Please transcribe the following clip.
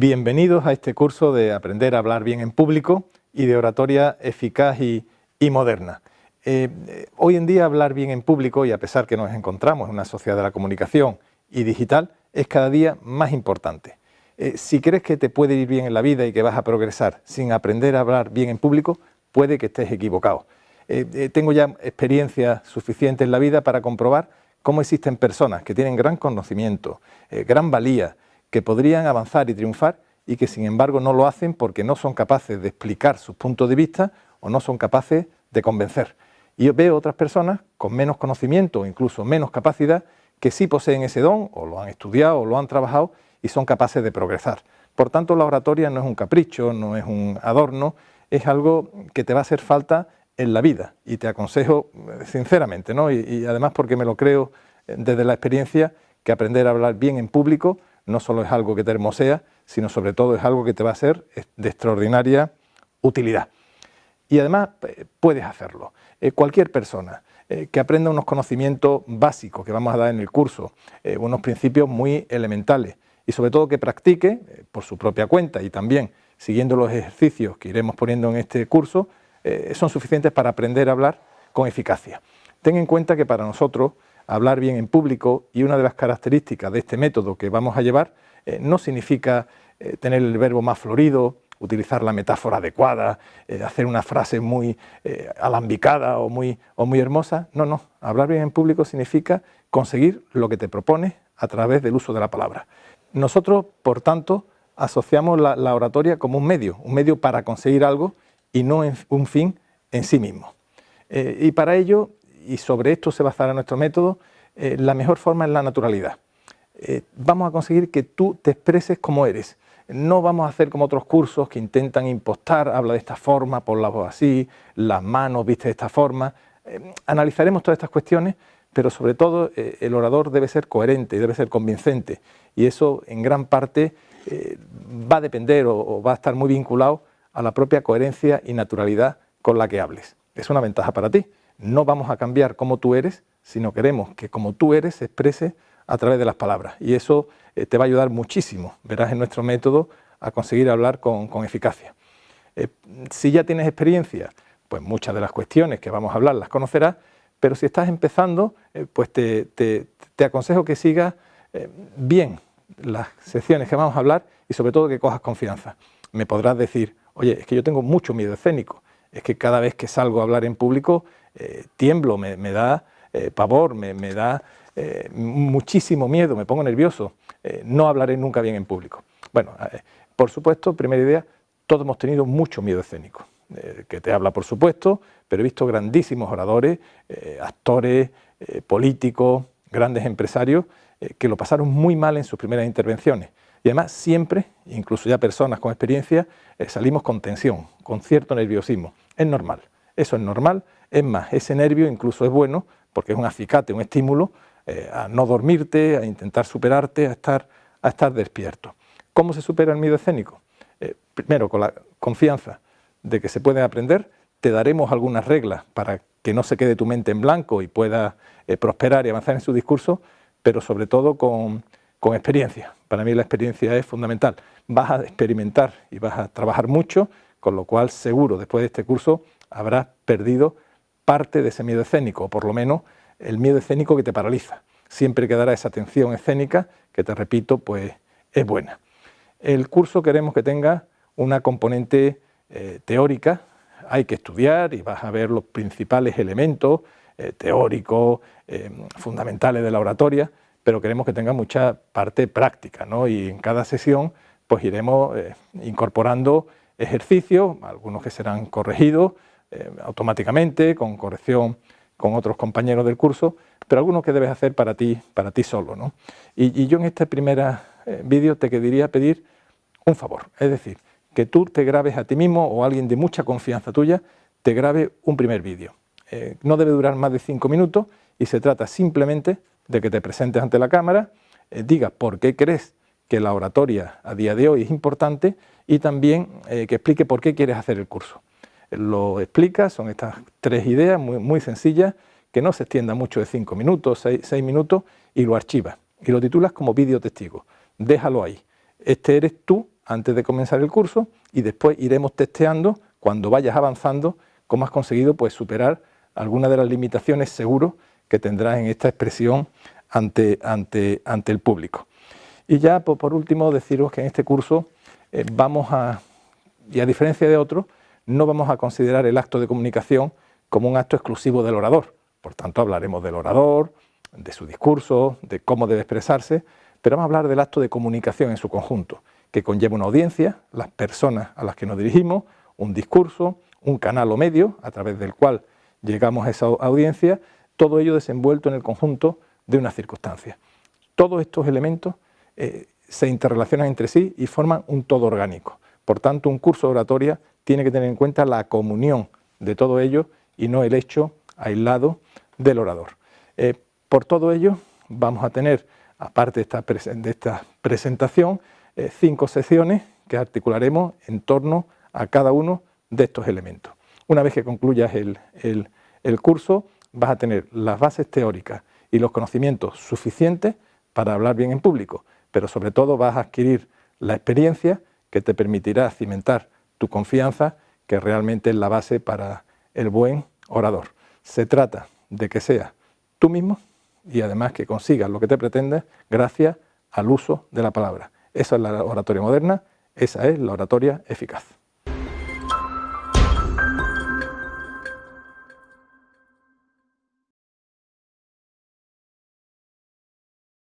Bienvenidos a este curso de Aprender a hablar bien en público y de oratoria eficaz y, moderna. Eh, hoy en día hablar bien en público, y a pesar que nos encontramos en una sociedad de la comunicación y digital, es cada día más importante. Eh, si crees que te puede ir bien en la vida y que vas a progresar sin aprender a hablar bien en público, puede que estés equivocado. Eh, tengo ya experiencia suficiente en la vida para comprobar cómo existen personas que tienen gran conocimiento, gran valía, que podrían avanzar y triunfar y que sin embargo no lo hacen porque no son capaces de explicar sus puntos de vista o no son capaces de convencer. Y yo veo otras personas con menos conocimiento o incluso menos capacidad que sí poseen ese don o lo han estudiado o lo han trabajado y son capaces de progresar. Por tanto, la oratoria no es un capricho, no es un adorno, es algo que te va a hacer falta en la vida y te aconsejo eh, sinceramente, ¿no? y, y además porque me lo creo eh, desde la experiencia, que aprender a hablar bien en público no solo es algo que te hermosea, sino sobre todo es algo que te va a ser de extraordinaria utilidad. Y además eh, puedes hacerlo. Eh, cualquier persona eh, que aprenda unos conocimientos básicos que vamos a dar en el curso, unos principios muy elementales y sobre todo que practique por su propia cuenta y también siguiendo los ejercicios que iremos poniendo en este curso, son suficientes para aprender a hablar con eficacia. Ten en cuenta que para nosotros hablar bien en público y una de las características de este método que vamos a llevar eh, no significa eh, tener el verbo más florido, utilizar la metáfora adecuada, eh, hacer una frase muy alambicada o muy, o muy hermosa. No, no, hablar bien en público significa conseguir lo que te propones a través del uso de la palabra. Nosotros, por tanto, asociamos la, la oratoria como un medio, un medio para conseguir algo y no un fin en sí mismo. y para ello y sobre esto se basará nuestro método, eh, la mejor forma es la naturalidad. Eh, vamos a conseguir que tú te expreses como eres. No vamos a hacer como otros cursos que intentan impostar, habla de esta forma, por la voz así, las manos viste de esta forma. Eh, analizaremos todas estas cuestiones, pero sobre todo el orador debe ser coherente y debe ser convincente. Y eso en gran parte va a depender o va a estar muy vinculado a la propia coherencia y naturalidad con la que hables. Es una ventaja para ti no vamos a cambiar cómo tú eres, sino queremos que como tú eres se exprese a través de las palabras. Y eso eh, te va a ayudar muchísimo, verás en nuestro método, a conseguir hablar con, eficacia. Eh, si ya tienes experiencia, pues muchas de las cuestiones que vamos a hablar las conocerás, pero si estás empezando, eh, pues te, te, aconsejo que sigas bien las secciones que vamos a hablar y sobre todo que cojas confianza. Me podrás decir, oye, es que yo tengo mucho miedo escénico, es que cada vez que salgo a hablar en público eh, tiemblo, me, da eh, pavor, me, da eh, muchísimo miedo, me pongo nervioso, no hablaré nunca bien en público. Bueno, por supuesto, primera idea, todos hemos tenido mucho miedo escénico, que te habla por supuesto, pero he visto grandísimos oradores, actores, políticos, grandes empresarios, que lo pasaron muy mal en sus primeras intervenciones. Y además siempre, incluso ya personas con experiencia, salimos con tensión, con cierto nerviosismo. Es normal, eso es normal, es más, ese nervio incluso es bueno porque es un acicate, un estímulo eh, a no dormirte, a intentar superarte, a estar, despierto. ¿Cómo se supera el miedo escénico? Eh, primero, con la confianza de que se puede aprender, te daremos algunas reglas para que no se quede tu mente en blanco y pueda eh, prosperar y avanzar en su discurso, pero sobre todo con, con experiencia. Para mí la experiencia es fundamental. Vas a experimentar y vas a trabajar mucho, con lo cual seguro después de este curso habrás perdido parte de ese miedo escénico, o por lo menos el miedo escénico que te paraliza. Siempre quedará esa atención escénica, que te repito, pues es buena. El curso queremos que tenga una componente eh, teórica, hay que estudiar y vas a ver los principales elementos eh, teóricos, eh, fundamentales de la oratoria, pero queremos que tenga mucha parte práctica, ¿no? y en cada sesión pues iremos incorporando ejercicios, algunos que serán corregidos, eh, automáticamente, con corrección con otros compañeros del curso, pero algunos que debes hacer para ti, para ti solo. ¿no? Y, yo en este primer eh, vídeo te quería pedir un favor, es decir, que tú te grabes a ti mismo o alguien de mucha confianza tuya te grabe un primer vídeo. Eh, no debe durar más de cinco minutos y se trata simplemente de que te presentes ante la cámara, digas por qué crees que la oratoria a día de hoy es importante y también que explique por qué quieres hacer el curso lo explica, son estas tres ideas muy, muy sencillas, que no se extienda mucho de cinco minutos, seis, minutos, y lo archivas. Y lo titulas como vídeo testigo. Déjalo ahí. Este eres tú antes de comenzar el curso y después iremos testeando cuando vayas avanzando cómo has conseguido pues, superar algunas de las limitaciones seguro que tendrás en esta expresión ante, ante, ante el público. Y ya por, por, último deciros que en este curso eh, vamos a, y a diferencia de otros, no vamos a considerar el acto de comunicación como un acto exclusivo del orador. Por tanto, hablaremos del orador, de su discurso, de cómo debe expresarse, pero vamos a hablar del acto de comunicación en su conjunto, que conlleva una audiencia, las personas a las que nos dirigimos, un discurso, un canal o medio a través del cual llegamos a esa audiencia, todo ello desenvuelto en el conjunto de una circunstancia. Todos estos elementos eh, se interrelacionan entre sí y forman un todo orgánico. Por tanto, un curso de oratoria tiene que tener en cuenta la comunión de todo ello y no el hecho aislado del orador. Eh, por todo ello, vamos a tener, aparte de esta, presentación, eh, cinco secciones que articularemos en torno a cada uno de estos elementos. Una vez que concluyas el, el curso, vas a tener las bases teóricas y los conocimientos suficientes para hablar bien en público, pero sobre todo vas a adquirir la experiencia que te permitirá cimentar tu confianza, que realmente es la base para el buen orador. Se trata de que seas tú mismo y además que consigas lo que te pretendes gracias al uso de la palabra. Esa es la oratoria moderna, esa es la oratoria eficaz.